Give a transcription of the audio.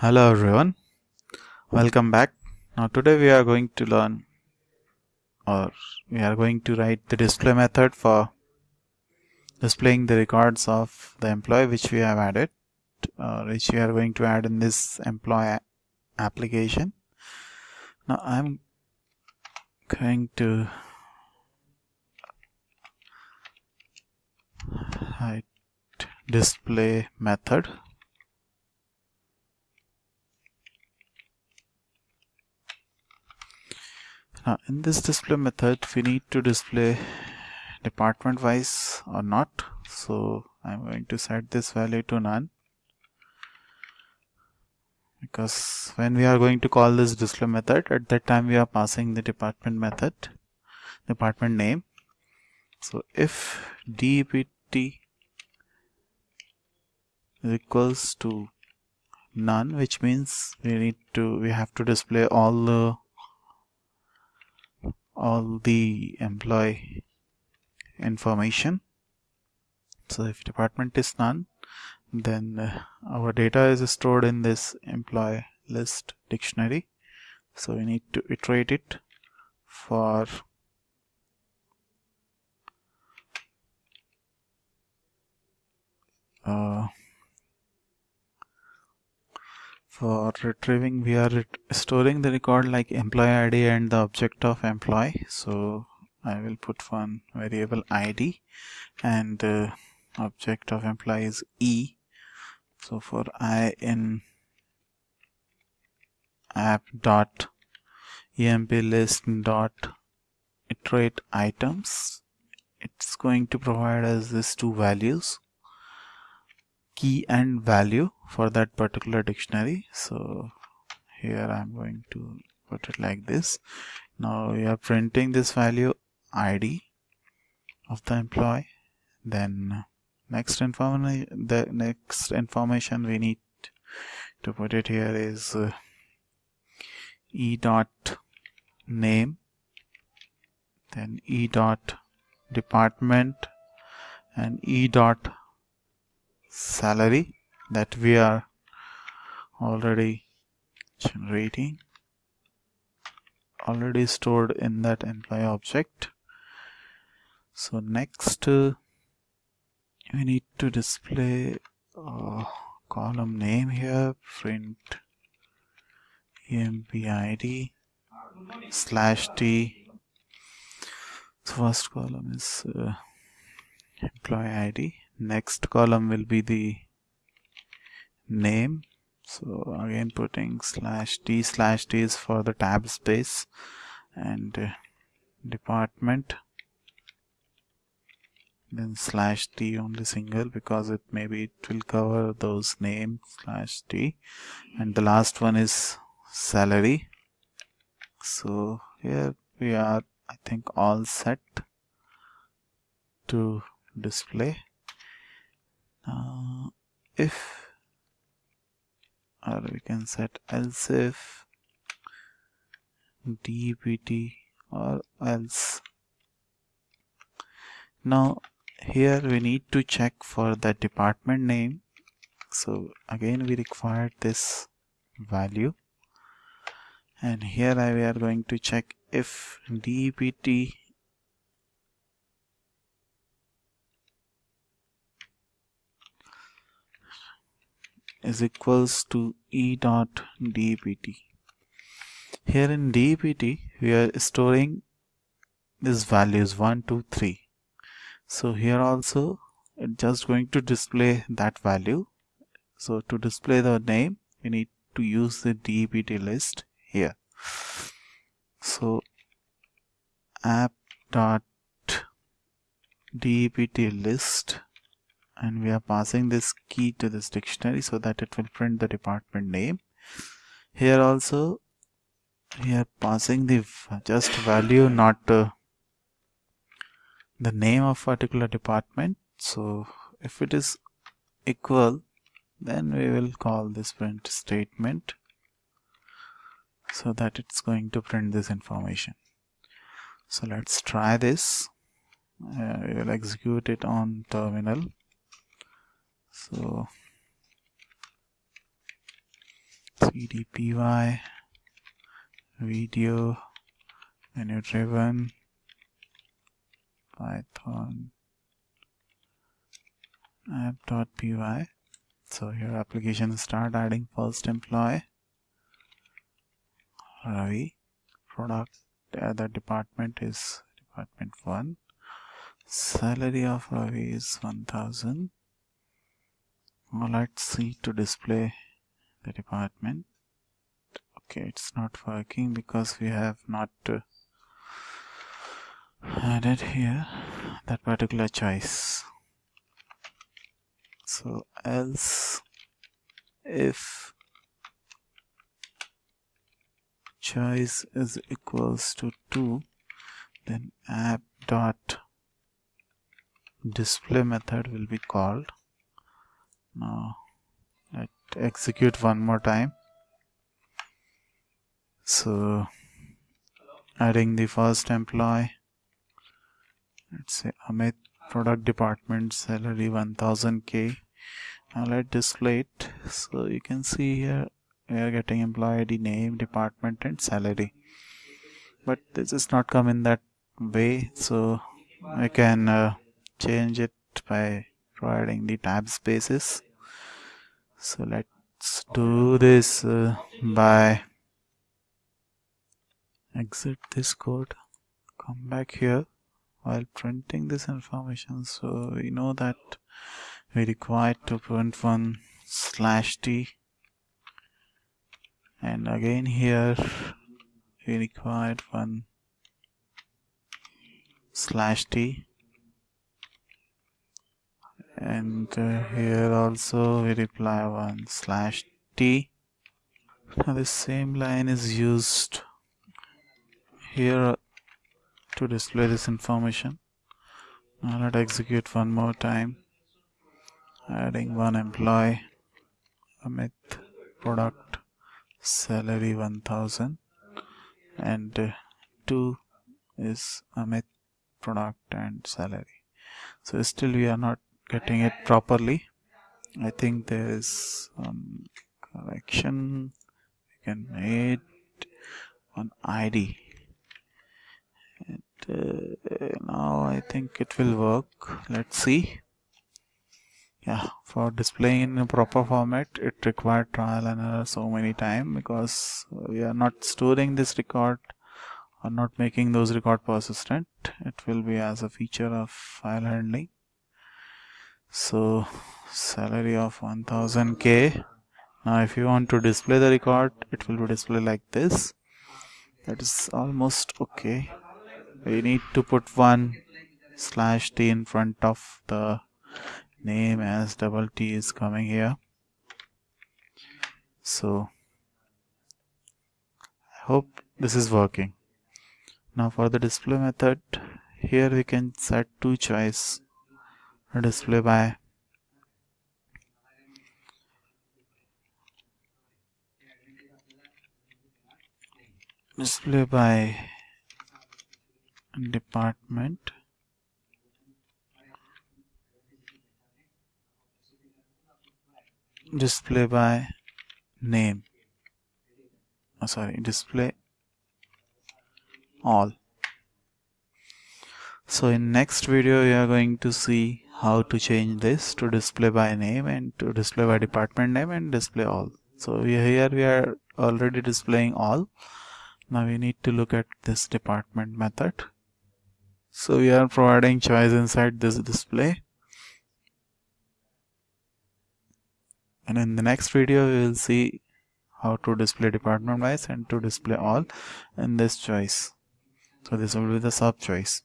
Hello everyone, welcome back. Now today we are going to learn or we are going to write the display method for displaying the records of the employee which we have added or which we are going to add in this employee application. Now I'm going to write display method now in this display method we need to display department wise or not. So I'm going to set this value to none. Because when we are going to call this display method at that time we are passing the department method department name. So if is equals to none which means we need to we have to display all the all the employee information. So if department is none then uh, our data is stored in this employee list dictionary. So we need to iterate it for uh, for retrieving we are storing the record like employee id and the object of employee. So I will put one variable id and uh, object of employee is e. So for i in app dot emp list dot iterate items it's going to provide us these two values key and value for that particular dictionary. So here I'm going to put it like this. Now we are printing this value ID of the employee. Then next information the next information we need to put it here is uh, e dot name then e dot department and e dot salary that we are already generating already stored in that employee object. So next uh, we need to display column name here print empid slash t. First column is uh, employee id next column will be the name. So again putting slash t slash t is for the tab space and uh, department. Then slash t only single because it maybe it will cover those name slash t. And the last one is salary. So here we are I think all set to display uh, if or we can set else if dpt or else. Now here we need to check for the department name. So again we require this value. And here we are going to check if dpt is equals to e dot dpt here in dpt we are storing these values 1 2 3 so here also just going to display that value. So to display the name we need to use the dpt list here. So app dot dpt list and we are passing this key to this dictionary so that it will print the department name. Here also we are passing the just value not uh, the name of particular department. So if it is equal then we will call this print statement so that it's going to print this information. So let's try this. Uh, we will execute it on terminal so pdpy video menu driven python app.py so here application start adding first employee Ravi product uh, the department is department 1 salary of Ravi is 1000 let's see to display the department. Okay it's not working because we have not uh, added here that particular choice. So else if choice is equals to 2 then app dot display method will be called now let execute one more time. So adding the first employee. Let's say Amit product department salary 1000k now let display it. So you can see here we are getting employee ID name department and salary. But this is not come in that way. So I can uh, change it by providing the tab spaces so let's do this uh, by exit this code come back here while printing this information. So we know that we require to print one slash t. And again here we required one slash t and uh, here also we reply one slash t. Now the same line is used here to display this information. Now let execute one more time. Adding one employee. Amit product salary 1000 and uh, 2 is Amit product and salary. So still we are not getting it properly. I think there is some correction. We can add one ID and uh, now I think it will work. Let's see. Yeah for displaying in a proper format it required trial and error so many time because we are not storing this record or not making those record persistent. It will be as a feature of file handling so salary of 1000k now if you want to display the record it will be displayed like this. That is almost okay. We need to put one slash t in front of the name as double t is coming here. So I hope this is working. Now for the display method here we can set two choice display by. Display by department. Display by name. Oh, sorry display all. So in next video we are going to see how to change this to display by name and to display by department name and display all. So here we are already displaying all. Now we need to look at this department method. So we are providing choice inside this display. And in the next video we will see how to display department wise and to display all in this choice. So this will be the sub choice